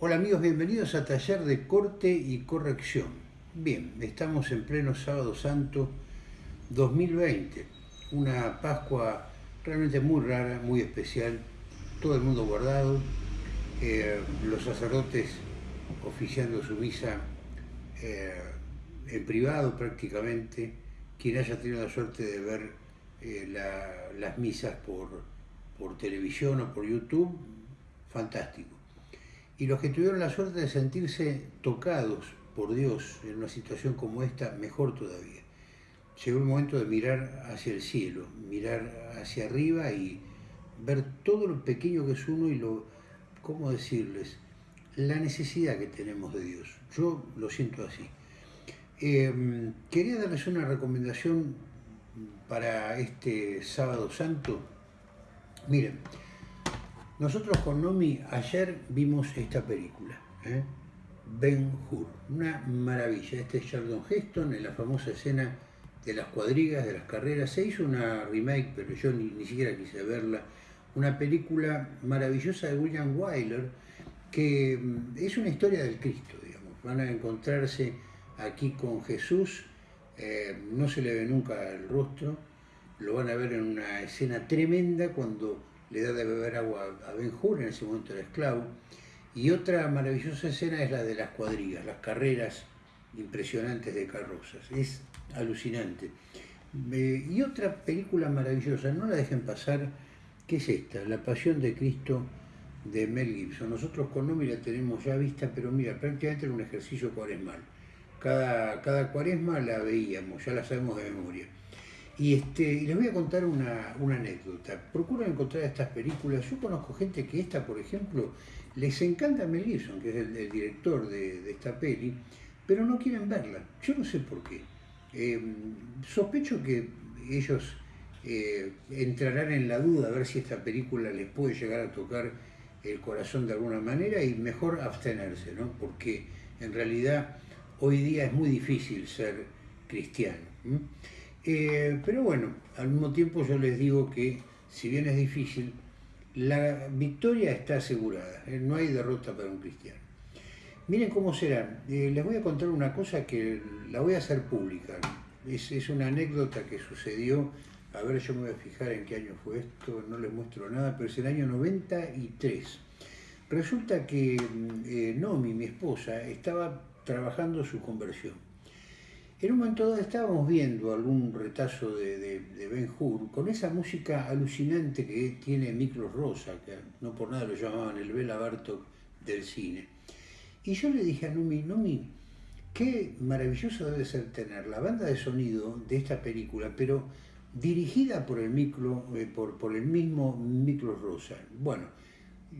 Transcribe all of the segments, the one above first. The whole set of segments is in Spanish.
Hola amigos, bienvenidos a Taller de Corte y Corrección. Bien, estamos en pleno Sábado Santo 2020, una Pascua realmente muy rara, muy especial, todo el mundo guardado, eh, los sacerdotes oficiando su misa eh, en privado prácticamente, quien haya tenido la suerte de ver eh, las misas por, por televisión o por YouTube, fantástico y los que tuvieron la suerte de sentirse tocados por Dios en una situación como esta, mejor todavía. Llegó el momento de mirar hacia el cielo, mirar hacia arriba y ver todo lo pequeño que es uno y lo, ¿cómo decirles? La necesidad que tenemos de Dios. Yo lo siento así. Em, quería darles una recomendación para este sábado santo. Miren, nosotros con Nomi ayer vimos esta película, ¿eh? Ben Hur, una maravilla. Este es Sheldon Heston en la famosa escena de las cuadrigas, de las carreras. Se hizo una remake, pero yo ni, siquiera quise verla. Una película maravillosa de William Wyler, que mm, es una historia del Cristo, digamos. Van a encontrarse aquí con Jesús, eh, no se le ve nunca el rostro, lo van a ver en una escena tremenda cuando le da de beber agua a Ben Hur, en ese momento era esclavo. Y otra maravillosa escena es la de las cuadrigas, las carreras impresionantes de carrozas. Es alucinante. y otra película maravillosa, no la dejen pasar, que es esta, La Pasión de Cristo de Mel Gibson. Nosotros con Nomi la tenemos ya vista, pero mira, prácticamente era un ejercicio cuaresmal. Cada, cada cuaresma la veíamos, ya la sabemos de memoria. Y, este, les voy a contar una, anécdota. Procuran encontrar estas películas. Yo conozco gente que esta, por ejemplo, les encanta Mel Gibson, que es el, director de, esta peli, pero no quieren verla. Yo no sé por qué. Eh, sospecho que ellos eh, entrarán en la duda a ver si esta película les puede llegar a tocar el corazón de alguna manera y mejor abstenerse, ¿no? Porque en realidad hoy día es muy difícil ser cristiano. Pero bueno, al mismo tiempo yo les digo que, si bien es difícil, la victoria está asegurada, ¿eh? no hay derrota para un cristiano. Miren cómo será, eh, les voy a contar una cosa que la voy a hacer pública, es, es, una anécdota que sucedió, a ver yo me voy a fijar en qué año fue esto, no les muestro nada, pero es el año 93. Resulta que Nomi, mi esposa, estaba trabajando su conversión en un momento dado estábamos viendo algún retazo de, Ben Hur con esa música alucinante que tiene Miklos Rosa, que no por nada lo llamaban el Bela Bartok del cine. Y yo le dije a Nomi, Nomi, qué maravilloso debe ser tener la banda de sonido de esta película, pero dirigida por el, micro, eh, mismo Miklos Rosa. Bueno,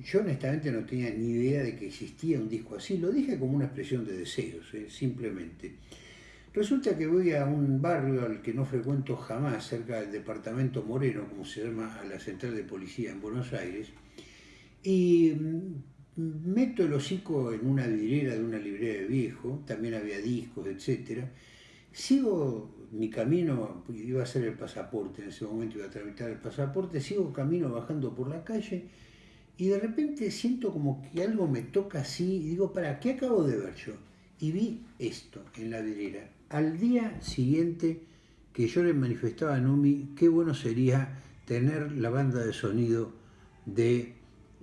yo honestamente no tenía ni idea de que existía un disco así, lo dije como una expresión de deseos, eh, simplemente. Resulta que voy a un barrio al que no frecuento jamás, cerca del departamento Moreno, como se llama a la central de policía en Buenos Aires, y mm, meto el hocico en una vidriera de una librería de viejo, también había discos, etc. Sigo mi camino, iba a hacer el pasaporte, en ese momento iba a tramitar el pasaporte, sigo camino bajando por la calle y de repente siento como que algo me toca así y digo, ¿para qué acabo de ver yo? Y vi esto en la vidriera al día siguiente que yo le manifestaba a Numi qué bueno sería tener la banda de sonido de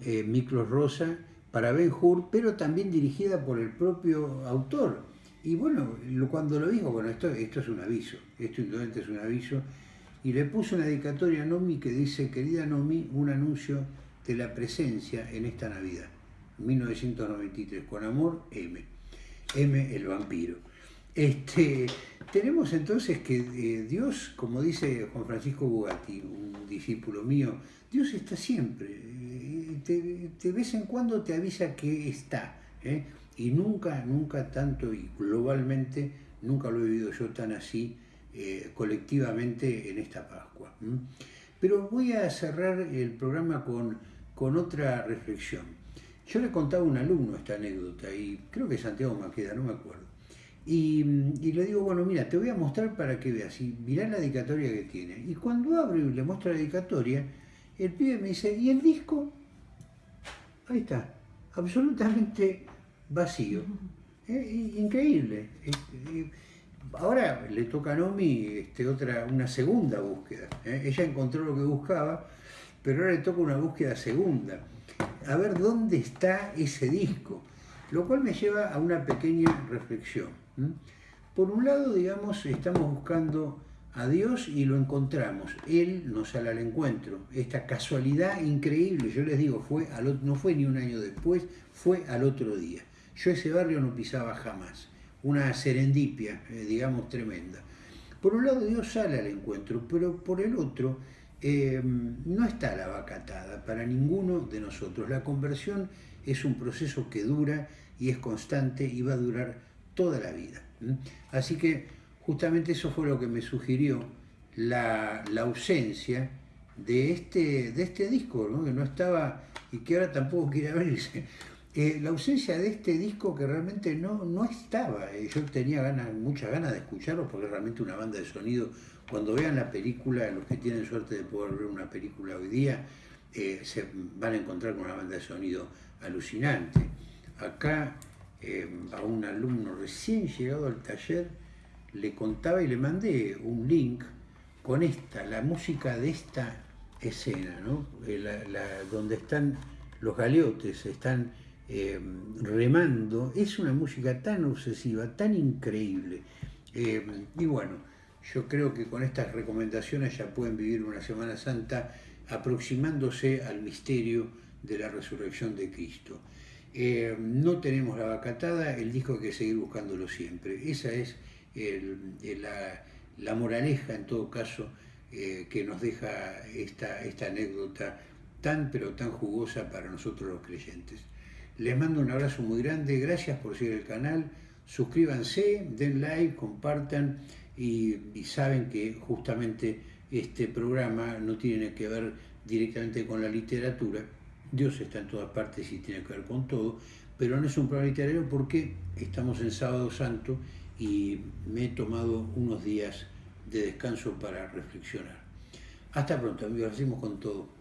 eh, Miklos Rosa para Ben Hur, pero también dirigida por el propio autor. Y bueno, cuando lo dijo, bueno, esto, esto es un aviso, esto indudablemente es un aviso, y le puse una dedicatoria a Nomi que dice, querida Nomi, un anuncio de la presencia en esta Navidad, 1993, con amor, M. M el vampiro. Este, tenemos entonces que eh, Dios, como dice Juan Francisco Bugatti, un discípulo mío, Dios está siempre, eh, de vez en cuando te avisa que está, ¿eh? y nunca, nunca tanto, y globalmente, nunca lo he vivido yo tan así colectivamente en esta Pascua. Pero voy a cerrar el programa con, con otra reflexión. Yo le contaba a un alumno esta anécdota, y creo que Santiago Maqueda, no me acuerdo y, le digo, bueno, mira, te voy a mostrar para que veas. Y mirá la dedicatoria que tiene. Y cuando abro y le muestro la dedicatoria, el pibe me dice, ¿y el disco? Ahí está. absolutamente vacío. Eh, increíble. Ahora le toca a Nomi este, otra, una segunda búsqueda. ¿eh? Ella encontró lo que buscaba, pero ahora le toca una búsqueda segunda. A ver dónde está ese disco. Lo cual me lleva a una pequeña reflexión. Por un lado, digamos, estamos buscando a Dios y lo encontramos. Él nos sale al encuentro. Esta casualidad increíble, yo les digo, fue no fue ni un año después, fue al otro día. Yo ese barrio no pisaba jamás. Una serendipia, eh, digamos, tremenda. Por un lado Dios sale al encuentro, pero por el otro eh, no está la vacatada para ninguno de nosotros. La conversión es un proceso que dura y es constante y va a durar toda la vida. Así que justamente eso fue lo que me sugirió la, ausencia de este, de este disco, que no estaba y que ahora tampoco quiere abrirse. Eh, la ausencia de este disco que realmente no, no estaba. Eh, yo tenía ganas, muchas ganas de escucharlo porque es realmente una banda de sonido. Cuando vean la película, los que tienen suerte de poder ver una película hoy día, eh, se van a encontrar con una banda de sonido alucinante. Acá a un alumno recién llegado al taller le contaba y le mandé un link con esta, la música de esta escena, ¿no? donde están los galeotes, están eh, remando, es una música tan obsesiva, tan increíble. Eh, y bueno, yo creo que con estas recomendaciones ya pueden vivir una Semana Santa aproximándose al misterio de la resurrección de Cristo. Eh, no tenemos la vacatada, el disco hay que seguir buscándolo siempre. Esa es la, moraleja, en todo caso, que nos deja esta, esta anécdota tan pero tan jugosa para nosotros los creyentes. Les mando un abrazo muy grande, gracias por seguir el canal, suscríbanse, den like, compartan y, saben que justamente este programa no tiene que ver directamente con la literatura, Dios está en todas partes y tiene que ver con todo, pero no es un programa literario porque estamos en Sábado Santo y me he tomado unos días de descanso para reflexionar. Hasta pronto, amigos, hacemos con todo.